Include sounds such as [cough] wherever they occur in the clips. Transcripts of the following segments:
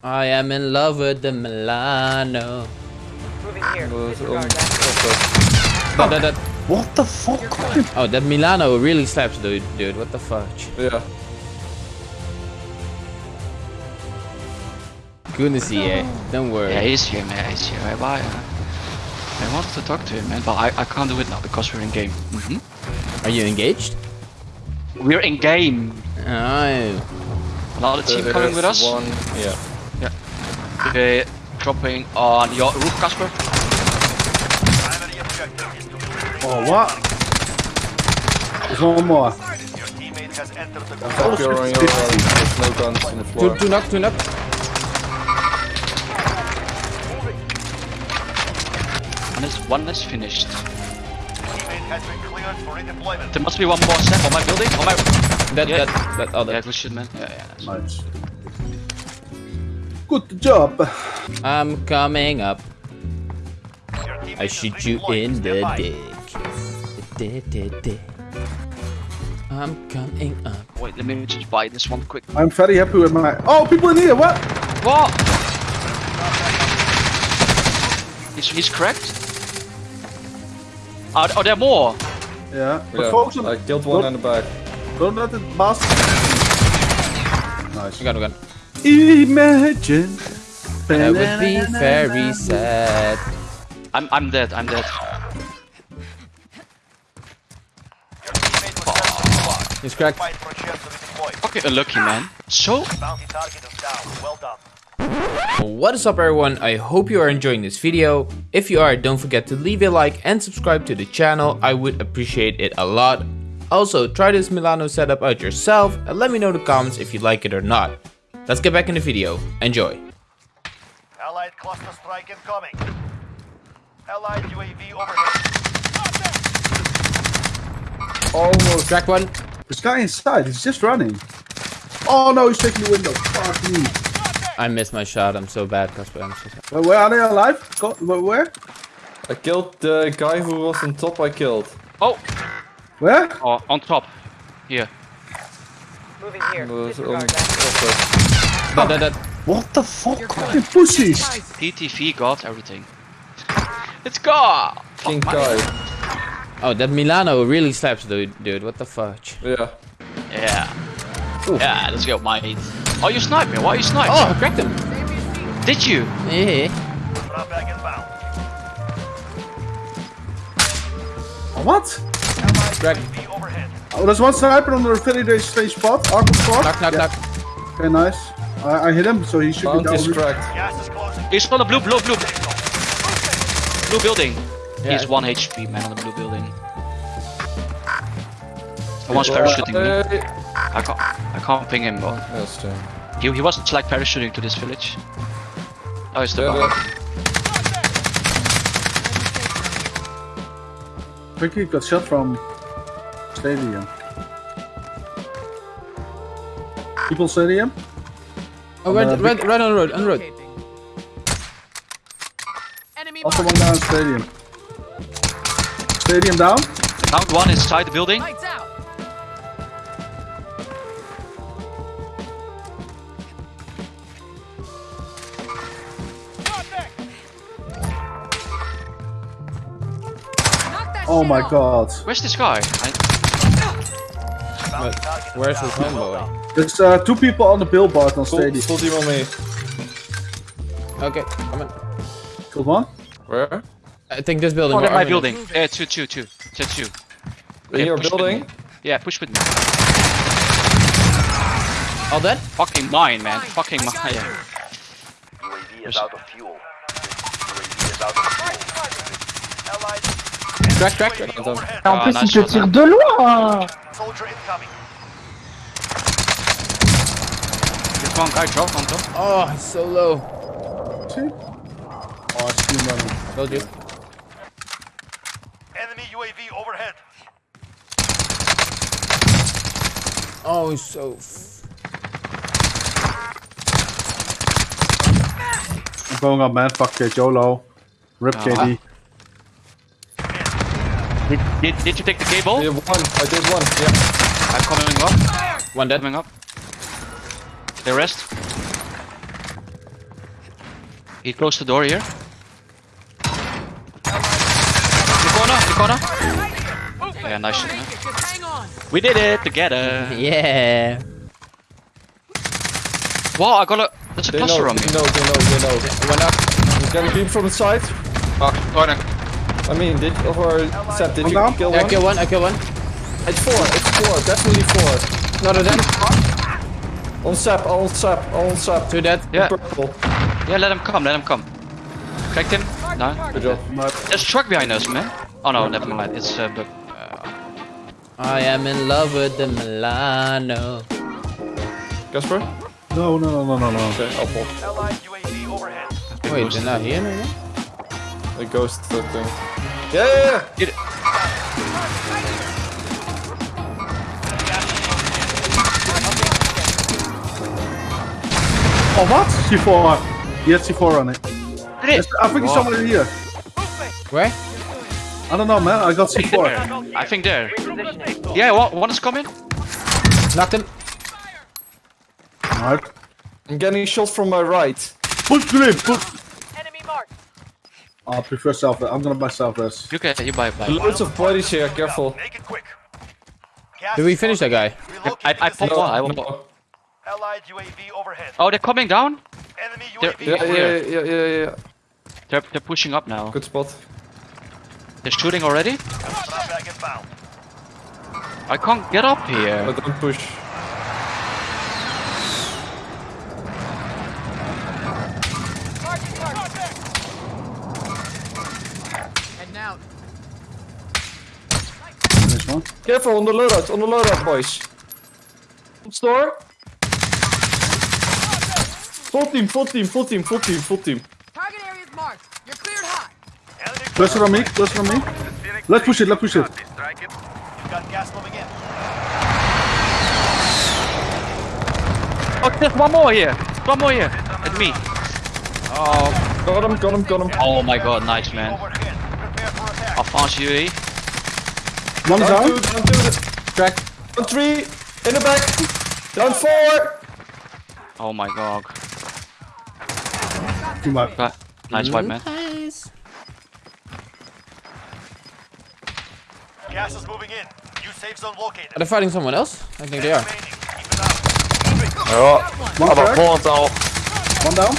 I am in love with the Milano. Moving here. Was Disregard on- that. That, that, that, What the fuck? oh, that Milano really slaps, dude. Dude, what the fudge? Yeah. Goodness, yeah. Don't worry. Yeah, he's here, man. He's here. Why? Uh, I wanted to talk to him, man, but I, I can't do it now because we're in game. hmm Are you engaged? We're in game. Oh. Another team There coming with us. One, yeah. Okay, dropping on your roof, Casper. Oh, what? There's one more. Attack, you're on your own. There's no guns on the floor. two knock, two knock. And this one is finished. There must be one more step on my building. On my. That, Yeah. that, that, oh, Yeah, good shit, man. Yeah, yeah. nice. Nice. Good job. I'm coming up. I shoot you in the dick. Dick, dick, dick. I'm coming up. Wait, let me just buy this one quick. I'm very happy with my. Oh, people in here. What? What? He's, he's cracked? Ah, oh, are, are there more? Yeah. But Yeah, focus on. I killed one in the back. Don't let it pass. Nice. We got, we got. Imagine. That would be very sad. I'm, I'm dead, I'm dead. He's cracked. Okay, unlucky, man. So, What is up everyone, I hope you are enjoying this video. If you are, don't forget to leave a like and subscribe to the channel, I would appreciate it a lot. Also, try this Milano setup out yourself and let me know in the comments if you like it or not. Let's get back in the video, enjoy. Allied cluster strike incoming. Allied UAV overhead. Almost. Crack one. This guy inside. He's just running. Oh no, he's taking the window. Fuck me. I missed my shot, I'm so bad Casper, I'm so sorry. Where, where are they alive? Go, where- where? I killed the guy who was on top I killed. oh, Where? oh, on top. Here. Moving here. Was What the fuck? Fucking pussies. PTV got everything. It's gone! King Fuck, Kai. Oh, that Milano really slaps, dude. Dude, what the fuck? Yeah. Yeah. Yeah, let's go, mate. Oh, you sniped me. Why are you sniped? Oh, I cracked him. Did you? Yeah. Drop back inbound. What? Crack. Oh, there's one sniper on the affiliate stage spot. Arkham spot. Knock, knock, Yeah. knock. Okay, nice. I, I hit him, so he should be Bounty is cracked. Gas is closing. He's on the blue, blue, blue. Blue building. Yeah. He's 1 HP, man, on the blue building. Someone's parachuting me. Hey. Uh, I can't, I can't ping him, but Yes, he, he was like parachuting to this village. Oh, he's the Yeah, behind. yeah. Quickly got shot from stadium. People stadium? Oh, right, Uh, right, right on the road, on the road. Enemy Also one down stadium. Stadium down? Down one inside the building. Oh my god. Where's this guy? I, But where's his homeboy? There's uh, two people on the billboard on Full, stadium. full team on me. Okay, come on. Killed one? Where? I think this building. oh, my Armin building. Yeah, two, two, two. Two, two. In Yeah, your building? Yeah, push with me. All dead? Fucking mine, man. Fucking mine. Yeah. UAV is out of fuel. Crack, crack. UAV overhead. En Ah, plus, il te tire de loin Soldier incoming. There's one guy drop on top. Oh, he's so low. Oh, I see him running. Told you. Enemy UAV overhead. Oh, he's so. F I'm going up, man. Fuck it, YOLO. Rip Ah. KD. Did, did, did you take the cable? Yeah, one. I did one. Yeah. I'm coming up. One dead. Coming up. The rest. He closed the door here. The corner, the corner. Yeah, nice. shot, man. We did it together. Yeah. Wow, I got a. There's a They know, on me. they know, they know, they know. One up. I'm getting beam from the side. Oh, corner. I mean, did or Seb, did One you down? kill I one? kill one, I kill one. It's four, it's four, definitely four. Another dead. On Sap, on Sap, on Sap. Two dead. Yeah, Purple. yeah. Let him come. Let him come. Cracked him. No. Good job. There's a truck behind us, man. Oh no, never mind. It's uh, the. I am in love with the Milano. Casper? No, no, no, no, no, no. Okay, I'll pop. Allied UAV overhead. Wait, they're not here no more? A ghost thing. Yeah, yeah, yeah. Get it. Oh, what? C4. He had C4 on it. Did Yes. I think he's somewhere here. Where? I don't know, man. I got C4. [laughs] I think there. Yeah, one, one is coming. Knocked him. Alright. I'm getting shot from my right. Push him, push. Enemy marked. I prefer self I'm gonna buy self rest. You can. You buy. buy. Loads of bodies here, careful. Make it quick. Did we finish that guy? Relocating I, I the pop safe one. I zone. will pop. Allied UAV overhead. Oh, they're coming down. Enemy There- UAV Yeah, yeah, overhead. yeah, yeah, yeah, yeah. They're they're pushing up now. Good spot. They're shooting already. Drop back inbound. I can't get up here. But don't push. Careful on the loadout, on the loadout, boys. Store. Full team, full team, full team, full team, full team. Target area is marked. You're cleared hot. Cluster on me, cluster on me. Let's push it, let's push it. You've got gas moving in. Oh, there's one more here. One more here. At me. Oh. Got him, got him, got him. Oh my god, nice man. Overhead. Prepare One Down down. two, down two, Crack. down three, in the back, down four. Oh my god. Team wipe. Got- Nice wipe, man. Nice. Gas is moving in. New safe zone located. Are they fighting someone else? I think they are. Remaining. Keep it up. Oh. One crack. One down.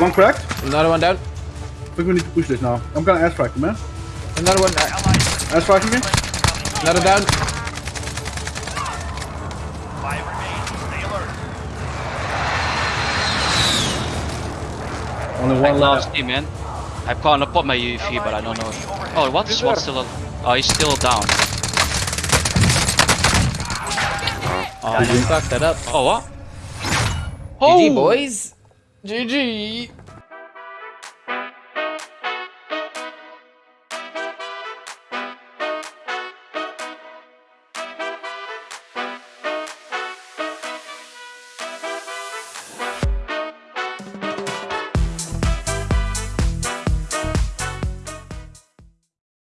One crack. Another one down. I think we need to push this now. I'm gonna airstrike him, man. Another one. Uh, uh, Airstrike him. Another down. Five remain. Stay alert. Only one can't left. see, man. I can't pop my UAV, but I don't know. Oh, what's what's still? Oh, he's still down. Oh, you fucked that up. Oh what? Oh, GG, boys. GG.